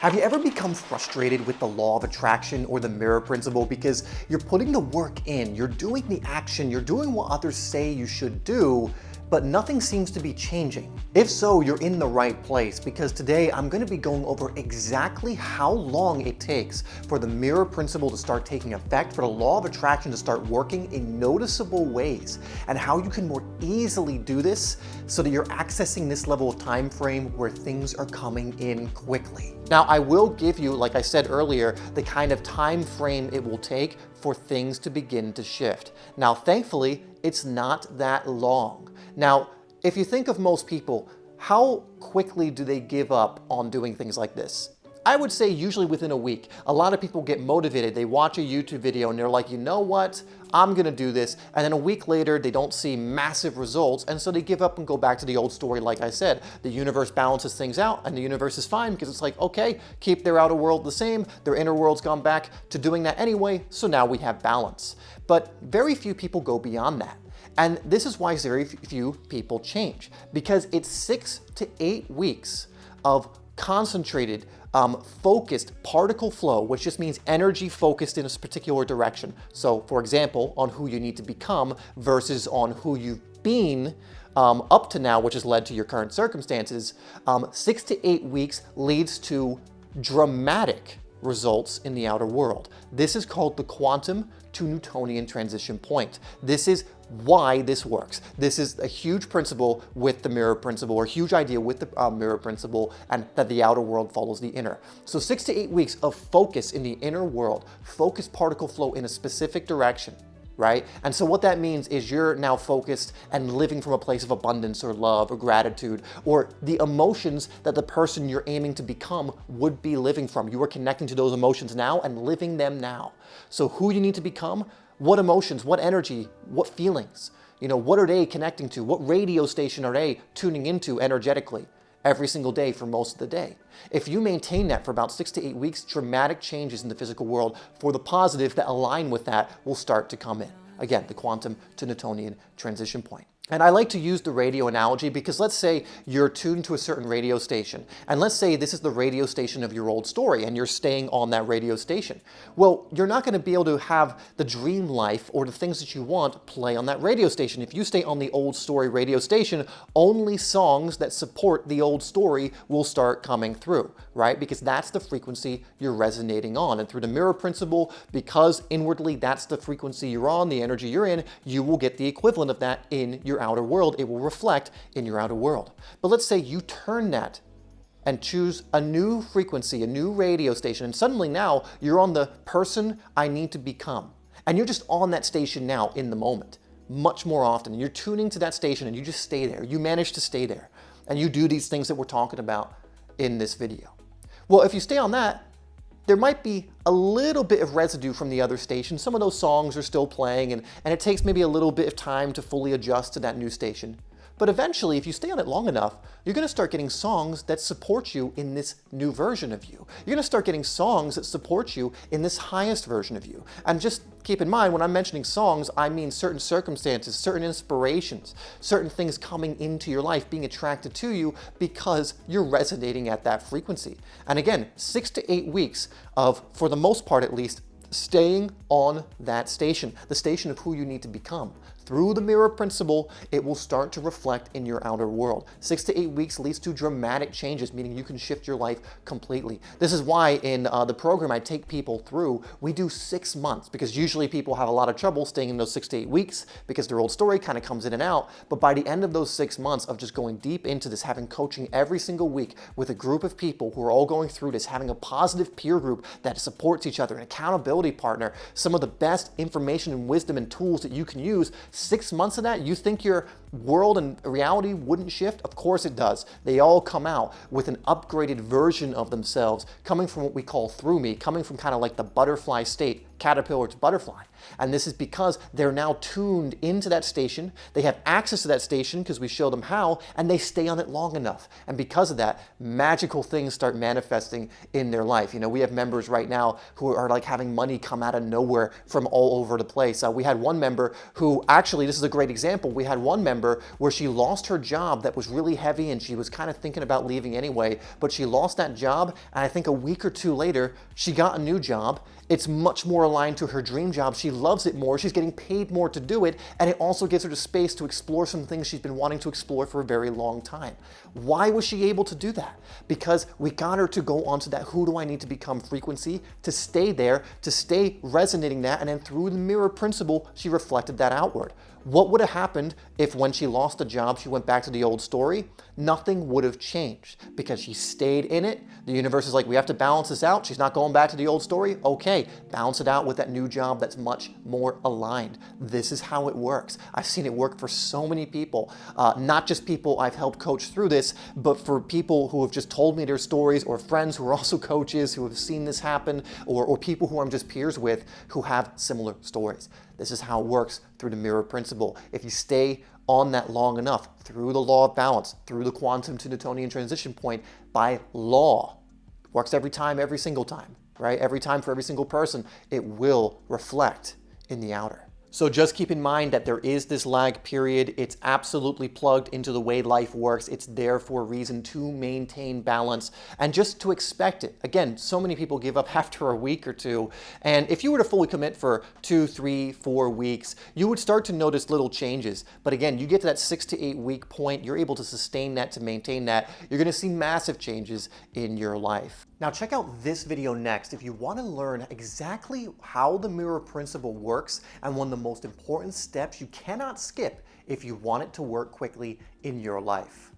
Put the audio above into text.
Have you ever become frustrated with the law of attraction or the mirror principle? Because you're putting the work in, you're doing the action, you're doing what others say you should do, but nothing seems to be changing. If so, you're in the right place because today I'm going to be going over exactly how long it takes for the mirror principle to start taking effect, for the law of attraction to start working in noticeable ways, and how you can more easily do this so that you're accessing this level of time frame where things are coming in quickly. Now, I will give you, like I said earlier, the kind of time frame it will take for things to begin to shift. Now, thankfully, it's not that long. Now, if you think of most people, how quickly do they give up on doing things like this? I would say usually within a week. A lot of people get motivated. They watch a YouTube video and they're like, you know what? I'm gonna do this. And then a week later, they don't see massive results. And so they give up and go back to the old story. Like I said, the universe balances things out and the universe is fine because it's like, okay, keep their outer world the same. Their inner world's gone back to doing that anyway. So now we have balance. But very few people go beyond that. And this is why very few people change because it's six to eight weeks of concentrated, um, focused particle flow, which just means energy focused in a particular direction. So for example, on who you need to become versus on who you've been um, up to now, which has led to your current circumstances, um, six to eight weeks leads to dramatic results in the outer world. This is called the quantum to Newtonian transition point. This is why this works. This is a huge principle with the mirror principle, or a huge idea with the uh, mirror principle, and that the outer world follows the inner. So six to eight weeks of focus in the inner world, focus particle flow in a specific direction, right? And so what that means is you're now focused and living from a place of abundance or love or gratitude or the emotions that the person you're aiming to become would be living from. You are connecting to those emotions now and living them now. So who you need to become, what emotions, what energy, what feelings, you know, what are they connecting to? What radio station are they tuning into energetically? every single day for most of the day. If you maintain that for about six to eight weeks, dramatic changes in the physical world for the positive that align with that will start to come in. Again, the quantum to Newtonian transition point. And I like to use the radio analogy because let's say you're tuned to a certain radio station. And let's say this is the radio station of your old story and you're staying on that radio station. Well, you're not going to be able to have the dream life or the things that you want play on that radio station. If you stay on the old story radio station, only songs that support the old story will start coming through, right? Because that's the frequency you're resonating on. And through the mirror principle, because inwardly that's the frequency you're on, the energy you're in, you will get the equivalent of that in your outer world, it will reflect in your outer world. But let's say you turn that and choose a new frequency, a new radio station, and suddenly now you're on the person I need to become. And you're just on that station now in the moment, much more often. You're tuning to that station and you just stay there. You manage to stay there. And you do these things that we're talking about in this video. Well, if you stay on that, there might be a little bit of residue from the other station. Some of those songs are still playing and, and it takes maybe a little bit of time to fully adjust to that new station. But eventually, if you stay on it long enough, you're going to start getting songs that support you in this new version of you. You're going to start getting songs that support you in this highest version of you. And just keep in mind, when I'm mentioning songs, I mean certain circumstances, certain inspirations, certain things coming into your life, being attracted to you because you're resonating at that frequency. And again, six to eight weeks of, for the most part at least, staying on that station, the station of who you need to become. Through the mirror principle, it will start to reflect in your outer world. Six to eight weeks leads to dramatic changes, meaning you can shift your life completely. This is why in uh, the program I take people through, we do six months because usually people have a lot of trouble staying in those six to eight weeks because their old story kind of comes in and out. But by the end of those six months of just going deep into this, having coaching every single week with a group of people who are all going through this, having a positive peer group that supports each other, an accountability partner, some of the best information and wisdom and tools that you can use Six months of that, you think your world and reality wouldn't shift? Of course it does. They all come out with an upgraded version of themselves coming from what we call through me, coming from kind of like the butterfly state caterpillar to butterfly. And this is because they're now tuned into that station. They have access to that station because we show them how, and they stay on it long enough. And because of that, magical things start manifesting in their life. You know, we have members right now who are like having money come out of nowhere from all over the place. Uh, we had one member who actually, this is a great example. We had one member member where she lost her job that was really heavy and she was kind of thinking about leaving anyway, but she lost that job. And I think a week or two later, she got a new job. It's much more aligned to her dream job. She loves it more. She's getting paid more to do it. And it also gives her the space to explore some things she's been wanting to explore for a very long time. Why was she able to do that? Because we got her to go onto that who do I need to become frequency, to stay there, to stay resonating that, and then through the mirror principle, she reflected that outward. What would have happened if when she lost a job, she went back to the old story? Nothing would have changed because she stayed in it. The universe is like, we have to balance this out. She's not going back to the old story. Okay, balance it out with that new job that's much more aligned. This is how it works. I've seen it work for so many people, uh, not just people I've helped coach through this, but for people who have just told me their stories or friends who are also coaches who have seen this happen or, or people who I'm just peers with who have similar stories. This is how it works through the mirror principle. If you stay on that long enough through the law of balance, through the quantum to Newtonian transition point, by law, works every time, every single time, right? Every time for every single person, it will reflect in the outer. So just keep in mind that there is this lag period. It's absolutely plugged into the way life works. It's there for a reason to maintain balance and just to expect it. Again, so many people give up after a week or two. And if you were to fully commit for two, three, four weeks, you would start to notice little changes. But again, you get to that six to eight week point, you're able to sustain that, to maintain that. You're gonna see massive changes in your life. Now check out this video next if you want to learn exactly how the mirror principle works and when the most important steps you cannot skip if you want it to work quickly in your life.